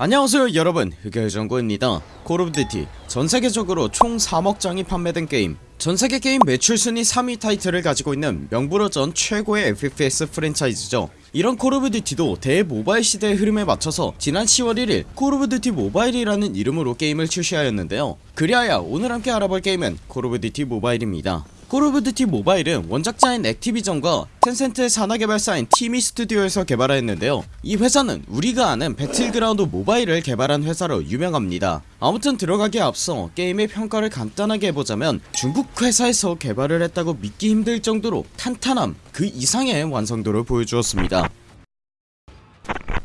안녕하세요 여러분. 흑열정구입니다. 콜오브듀티 전세계적으로 총 3억 장이 판매된 게임. 전세계 게임 매출 순위 3위 타이틀을 가지고 있는 명불허전 최고의 FPS 프랜차이즈죠. 이런 콜오브듀티도 대모바일 시대의 흐름에 맞춰서 지난 10월 1일 콜오브듀티 모바일이라는 이름으로 게임을 출시하였는데요. 그리하여 오늘 함께 알아볼 게임은 콜오브듀티 모바일입니다 콜 오브 듀티 모바일은 원작자인 액티비전과 텐센트의 산하개발사인 티미 스튜디오에서 개발하였는데요. 이 회사는 우리가 아는 배틀그라운드 모바일을 개발한 회사로 유명합니다. 아무튼 들어가기에 앞서 게임의 평가를 간단하게 해보자면 중국 회사에서 개발을 했다고 믿기 힘들 정도로 탄탄함 그 이상의 완성도를 보여주었습니다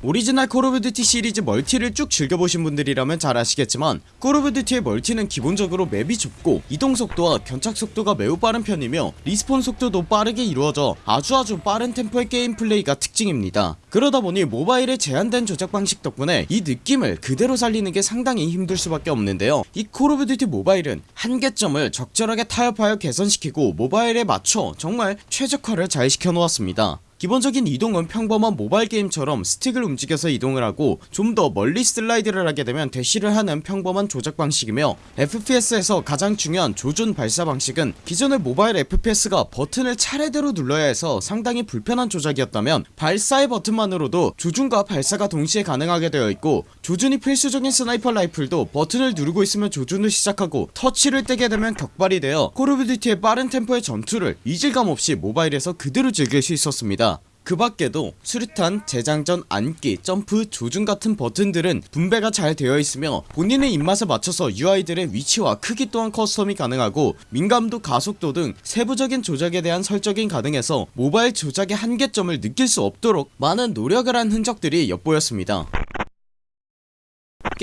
오리지널 Call of Duty 시리즈 멀티를 쭉 즐겨보신 분들이라면 잘 아시겠지만 Call of Duty의 멀티는 기본적으로 맵이 좁고 이동속도와 견착속도가 매우 빠른 편이며 respawn 속도도 빠르게 이루어져 아주아주 빠른 템포의 게임 플레이가 특징입니다. 그러다보니 모바일의 제한된 조작 방식 덕분에 이 느낌을 그대로 살리는게 상당히 힘들 수밖에 없는데요. 이 Call of Duty Mobile은 한계점을 적절하게 타협하여 개선시키고 모바일에 맞춰 정말 최적화를 잘 시켜놓았습니다 기본적인 이동은 평범한 모바일 게임처럼 스틱을 움직여서 이동을 하고 좀 더 멀리 슬라이드를 하게 되면 대시를 하는 평범한 조작 방식이며 FPS에서 가장 중요한 조준 발사 방식은 기존의 모바일 FPS가 버튼을 차례대로 눌러야 해서 상당히 불편한 조작이었다면 발사의 버튼만으로도 조준과 발사가 동시에 가능하게 되어 있고 조준이 필수적인 sniper rifle도 버튼을 누르고 있으면 조준을 시작하고 터치를 떼게 되면 격발이 되어 Call of Duty의 빠른 템포의 전투를 이질감 없이 모바일에서 그대로 즐길 수 있었습니다 그 밖에도 수류탄, 재장전, 앉기, 점프, 조준 같은 버튼들은 분배가 잘 되어 있으며 본인의 입맛에 맞춰서 UI들의 위치와 크기 또한 custom이 가능하고 민감도 가속도 등 세부적인 조작에 대한 설정이 가능해서 모바일 조작의 한계점을 느낄 수 없도록 많은 노력을 한 흔적들이 엿보였습니다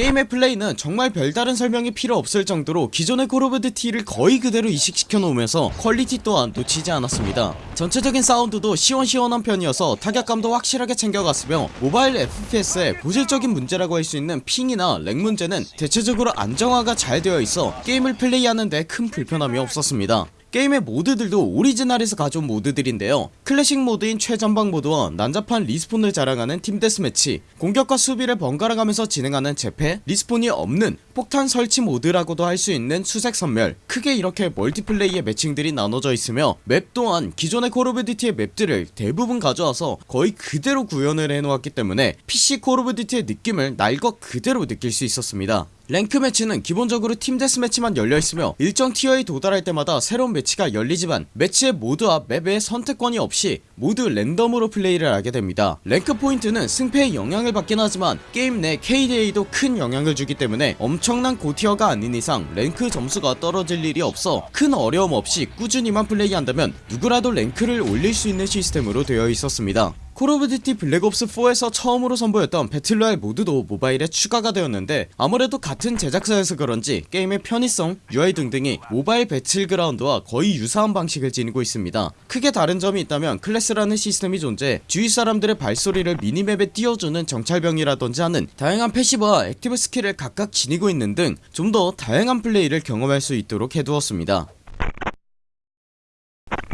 게임의 플레이는 정말 별다른 설명이 필요 없을 정도로 기존의 Call of Duty를 거의 그대로 이식시켜 놓으면서 퀄리티 또한 놓치지 않았습니다. 전체적인 사운드도 시원시원한 편이어서 타격감도 확실하게 챙겨갔으며 모바일 FPS의 고질적인 문제라고 할 수 있는 ping이나 lag 문제는 대체적으로 안정화가 잘 되어 있어 게임을 플레이하는데 큰 불편함이 없었습니다 게임의 모드들도 오리지널에서 가져온 모드들인데요. 클래식 모드인 최전방 모드와 난잡한 respawn을 자랑하는 team deathmatch 공격과 수비를 번갈아 가면서 진행하는 제패 respawn이 없는 폭탄 설치 모드라고도 할 수 있는 수색 섬멸 크게 이렇게 멀티플레이의 매칭들이 나눠져 있으며 맵 또한 기존의 Call of Duty의 맵들을 대부분 가져와서 거의 그대로 구현을 해놓았기 때문에 PC Call of Duty의 느낌을 날 것 그대로 느낄 수 있었습니다 랭크 매치는 기본적으로 team deathmatch만 열려있으며 일정 티어에 도달할 때마다 새로운 매치가 열리지만 매치의 모드와 맵의 선택권이 없이 모두 랜덤으로 플레이를 하게 됩니다. 랭크 포인트는 승패에 영향을 받긴 하지만 게임 내 KDA도 큰 영향을 주기 때문에 엄청난 고tier가 아닌 이상 랭크 점수가 떨어질 일이 없어 큰 어려움 없이 꾸준히만 플레이한다면 누구라도 랭크를 올릴 수 있는 시스템으로 되어 있었습니다 Call of Duty Black Ops 4에서 처음으로 선보였던 battle royale 모드도 모바일에 추가가 되었는데 아무래도 같은 제작사여서 그런지 게임의 편의성, UI 등등이 모바일 배틀그라운드와 거의 유사한 방식을 지니고 있습니다. 크게 다른 점이 있다면 클래스라는 시스템이 존재 주위 사람들의 발소리를 미니맵에 띄워주는 정찰병이라던지 하는 다양한 passive와 active 스킬을 각각 지니고 있는 등 좀 더 다양한 플레이를 경험할 수 있도록 해두었습니다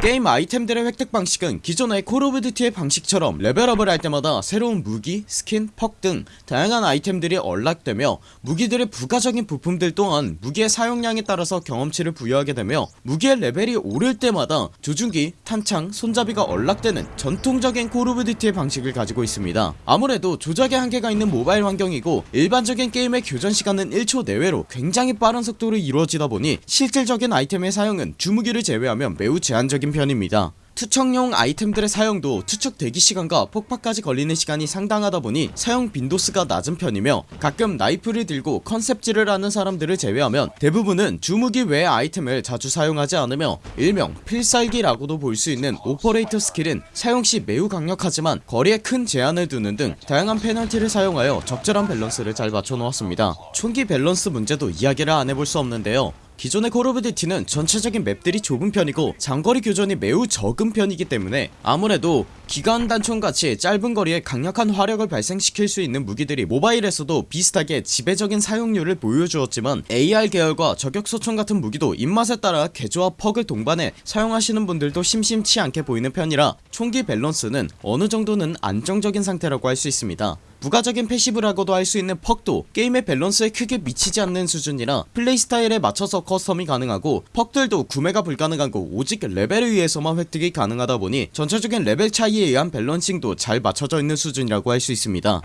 게임 아이템들의 획득 방식은 기존의 Call of Duty의 방식처럼 레벨업을 할 때마다 새로운 무기, 스킨, perk 등 다양한 아이템들이 unlock되며 무기들의 부가적인 부품들 또한 무기의 사용량에 따라서 경험치를 부여하게 되며 무기의 레벨이 오를 때마다 조준기, 탄창, 손잡이가 unlock되는 전통적인 Call of Duty의 방식을 가지고 있습니다. 아무래도 조작의 한계가 있는 모바일 환경이고 일반적인 게임의 교전 시간은 1초 내외로 굉장히 빠른 속도로 이루어지다 보니 실질적인 아이템의 사용은 주무기를 제외하면 매우 제한적인 편입니다. 투척용 아이템들의 사용도 투척 대기시간과 폭파까지 걸리는 시간이 상당하다 보니 사용 빈도수가 낮은 편이며 가끔 나이프를 들고 컨셉질을 하는 사람들을 제외하면 대부분은 주무기 외의 아이템을 자주 사용하지 않으며 일명 필살기라고도 볼 수 있는 오퍼레이터 스킬은 사용시 매우 강력하지만 거리에 큰 제한을 두는 등 다양한 페널티를 사용하여 적절한 밸런스를 잘 맞춰놓았습니다. 총기 밸런스 문제도 이야기를 안 해볼 수 없는데요 기존의 Call of Duty는 전체적인 맵들이 좁은 편이고 장거리 교전이 매우 적은 편이기 때문에 아무래도 기관 단총같이 짧은 거리에 강력한 화력을 발생시킬 수 있는 무기들이 모바일에서도 비슷하게 지배적인 사용률을 보여주었지만 AR 계열과 저격소총 같은 무기도 입맛에 따라 개조와 perk을 동반해 사용하시는 분들도 심심치 않게 보이는 편이라 총기 밸런스는 어느정도는 안정적인 상태라고 할 수 있습니다 부가적인 passive라고도 할 수 있는 perk도 게임의 밸런스에 크게 미치지 않는 수준이라 플레이 스타일에 맞춰서 custom이 가능하고 perk들도 구매가 불가능하고 오직 레벨에 의해서만 획득이 가능하다 보니 전체적인 레벨 차이에 의한 balancing도 잘 맞춰져 있는 수준이라고 할 수 있습니다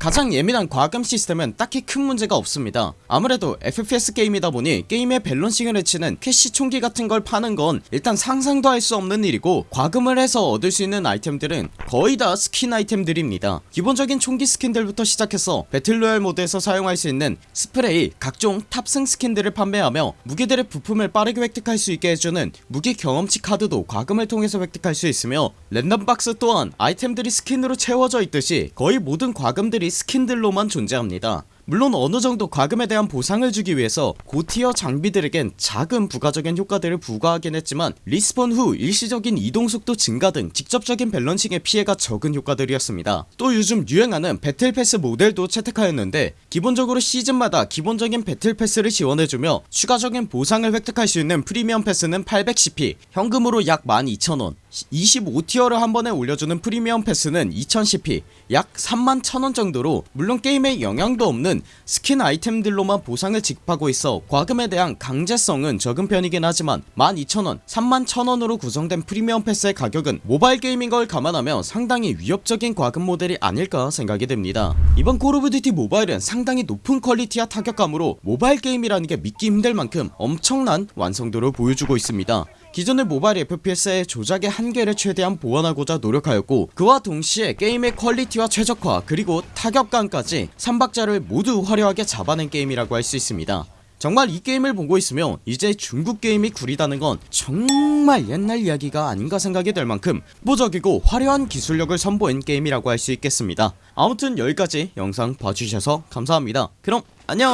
가장 예민한 과금 시스템은 딱히 큰 문제가 없습니다. 아무래도 FPS 게임이다 보니 게임의 balancing을 해치는 캐시 총기 같은 걸 파는 건 일단 상상도 할 수 없는 일이고 과금을 해서 얻을 수 있는 아이템들은 거의 다 스킨 아이템들입니다. 기본적인 총기 스킨들부터 시작해서 battle royale 모드에서 사용할 수 있는 스프레이 각종 탑승 스킨들을 판매하며 무기들의 부품을 빠르게 획득할 수 있게 해주는 무기 경험치 카드도 과금을 통해서 획득할 수 있으며 랜덤박스 또한 아이템들이 스킨으로 채워져 있듯이 거의 모든 과금들이 스킨들로만 존재합니다 물론 어느정도 과금에 대한 보상을 주기 위해서 고tier 장비들에겐 작은 부가적인 효과들을 부과하긴 했지만 respawn 후 일시적인 이동속도 증가 등 직접적인 balancing의 피해가 적은 효과들이었습니다. 또 요즘 유행하는 battle pass 모델도 채택하였는데 기본적으로 시즌마다 기본적인 battle pass를 지원해주며 추가적인 보상을 획득할 수 있는 프리미엄 패스는 810p 현금으로 약 12,000원 25tier를 한 번에 올려주는 프리미엄 패스는 2010p 약 3만 1000원 정도로 물론 게임에 영향도 없는 스킨 아이템들로만 보상을 지급하고 있어 과금에 대한 강제성은 적은 편이긴 하지만 12,000원 3만 1000원으로 구성된 프리미엄 패스의 가격은 모바일 게임인 걸 감안하면 상당히 위협적인 과금 모델이 아닐까 생각이 됩니다. 이번 콜 오브 듀티 모바일은 상당히 높은 quality와 타격감으로 모바일 게임이라는 게 믿기 힘들 만큼 엄청난 완성도를 보여주고 있습니다 기존의 모바일 FPS의 조작의 한계를 최대한 보완하고자 노력하였고 그와 동시에 게임의 quality와 최적화 그리고 타격감까지 3박자를 모두 화려하게 잡아낸 게임이라고 할 수 있습니다. 정말 이 게임을 보고 있으며 이제 중국 게임이 구리다는 건 정말 옛날 이야기가 아닌가 생각이 들 만큼 보적이고 화려한 기술력을 선보인 게임이라고 할 수 있겠습니다. 아무튼 여기까지 영상 봐주셔서 감사합니다. 그럼 안녕